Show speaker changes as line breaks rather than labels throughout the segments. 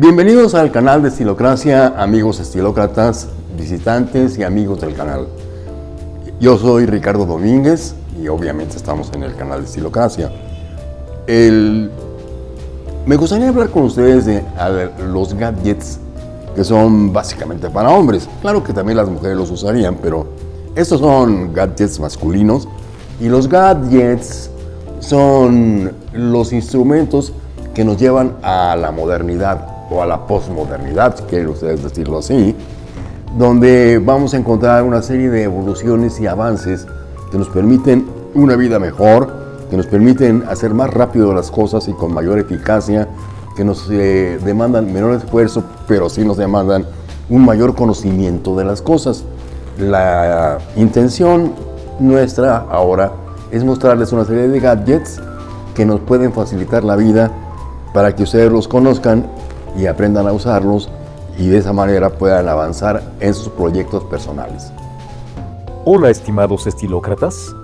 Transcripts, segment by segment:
Bienvenidos al canal de Estilocracia, amigos estilócratas, visitantes y amigos del canal. Yo soy Ricardo Domínguez y obviamente estamos en el canal de Estilocracia. El... Me gustaría hablar con ustedes de los gadgets que son básicamente para hombres. Claro que también las mujeres los usarían, pero estos son gadgets masculinos y los gadgets son los instrumentos que nos llevan a la modernidad o a la posmodernidad, si quieren ustedes decirlo así, donde vamos a encontrar una serie de evoluciones y avances que nos permiten una vida mejor, que nos permiten hacer más rápido las cosas y con mayor eficacia, que nos eh, demandan menor esfuerzo, pero sí nos demandan un mayor conocimiento de las cosas. La intención nuestra ahora es mostrarles una serie de gadgets que nos pueden facilitar la vida para que ustedes los conozcan y aprendan a usarlos y de esa manera puedan avanzar en sus proyectos personales.
Hola estimados estilócratas.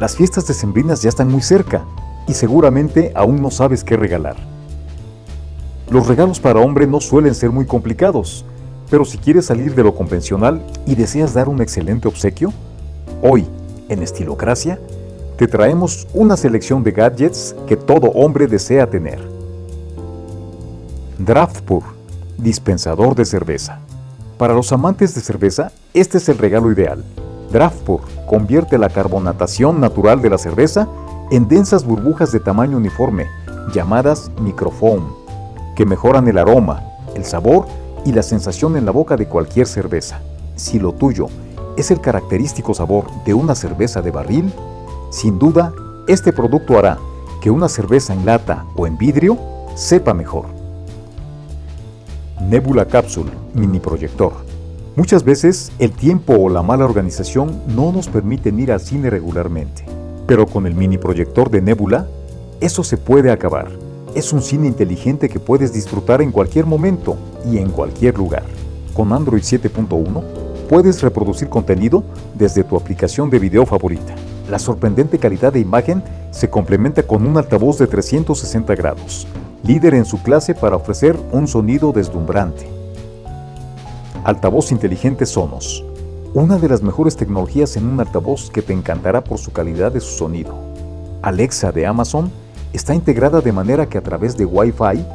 Las fiestas decembrinas ya están muy cerca y seguramente aún no sabes qué regalar. Los regalos para hombre no suelen ser muy complicados, pero si quieres salir de lo convencional y deseas dar un excelente obsequio, hoy, en Estilocracia, te traemos una selección de gadgets que todo hombre desea tener. Draftpur, dispensador de cerveza. Para los amantes de cerveza, este es el regalo ideal. Draftpur convierte la carbonatación natural de la cerveza en densas burbujas de tamaño uniforme, llamadas microfoam, que mejoran el aroma, el sabor y la sensación en la boca de cualquier cerveza. Si lo tuyo es el característico sabor de una cerveza de barril, sin duda, este producto hará que una cerveza en lata o en vidrio sepa mejor. Nebula Capsule Mini Proyector. Muchas veces el tiempo o la mala organización no nos permiten ir al cine regularmente, pero con el mini proyector de Nebula, eso se puede acabar. Es un cine inteligente que puedes disfrutar en cualquier momento y en cualquier lugar. Con Android 7.1 puedes reproducir contenido desde tu aplicación de video favorita. La sorprendente calidad de imagen se complementa con un altavoz de 360 grados, líder en su clase para ofrecer un sonido deslumbrante. Altavoz inteligente Sonos, una de las mejores tecnologías en un altavoz que te encantará por su calidad de su sonido. Alexa de Amazon está integrada de manera que a través de Wi-Fi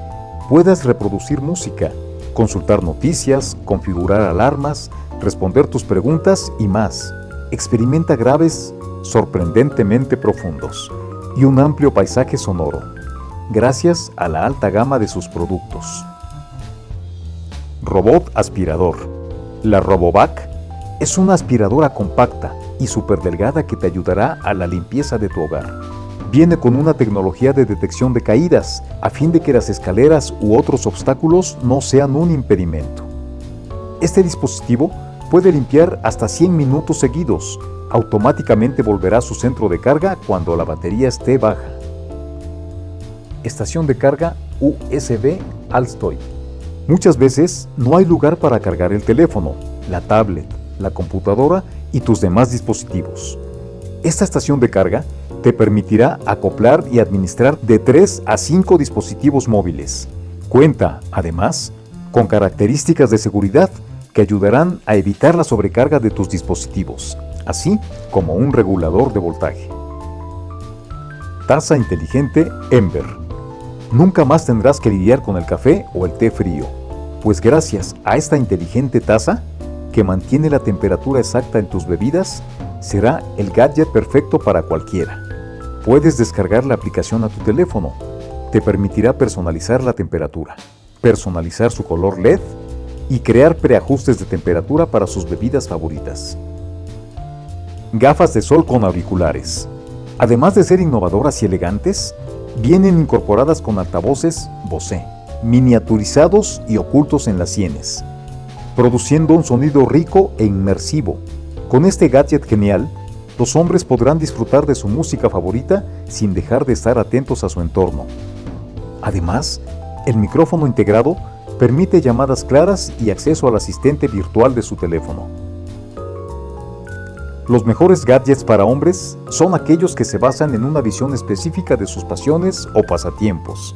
puedas reproducir música, consultar noticias, configurar alarmas, responder tus preguntas y más. Experimenta graves sorprendentemente profundos y un amplio paisaje sonoro, gracias a la alta gama de sus productos. Robot aspirador. La Robovac es una aspiradora compacta y súper delgada que te ayudará a la limpieza de tu hogar. Viene con una tecnología de detección de caídas, a fin de que las escaleras u otros obstáculos no sean un impedimento. Este dispositivo puede limpiar hasta 100 minutos seguidos. Automáticamente volverá a su centro de carga cuando la batería esté baja. Estación de carga USB Alstoy. Muchas veces no hay lugar para cargar el teléfono, la tablet, la computadora y tus demás dispositivos. Esta estación de carga te permitirá acoplar y administrar de 3 a 5 dispositivos móviles. Cuenta, además, con características de seguridad que ayudarán a evitar la sobrecarga de tus dispositivos, así como un regulador de voltaje. Taza inteligente Ember. Nunca más tendrás que lidiar con el café o el té frío, pues gracias a esta inteligente taza, que mantiene la temperatura exacta en tus bebidas, será el gadget perfecto para cualquiera. Puedes descargar la aplicación a tu teléfono. Te permitirá personalizar la temperatura, personalizar su color LED y crear preajustes de temperatura para sus bebidas favoritas. Gafas de sol con auriculares. Además de ser innovadoras y elegantes, vienen incorporadas con altavoces Bose, miniaturizados y ocultos en las sienes, produciendo un sonido rico e inmersivo. Con este gadget genial, los hombres podrán disfrutar de su música favorita sin dejar de estar atentos a su entorno. Además, el micrófono integrado permite llamadas claras y acceso al asistente virtual de su teléfono. Los mejores gadgets para hombres son aquellos que se basan en una visión específica de sus pasiones o pasatiempos.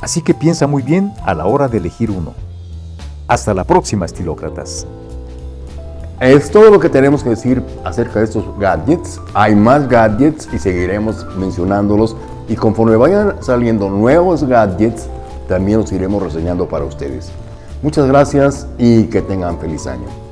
Así que piensa muy bien a la hora de elegir uno. Hasta la próxima, estilócratas.
Es todo lo que tenemos que decir acerca de estos gadgets. Hay más gadgets y seguiremos mencionándolos. Y conforme vayan saliendo nuevos gadgets, también los iremos reseñando para ustedes. Muchas gracias y que tengan feliz año.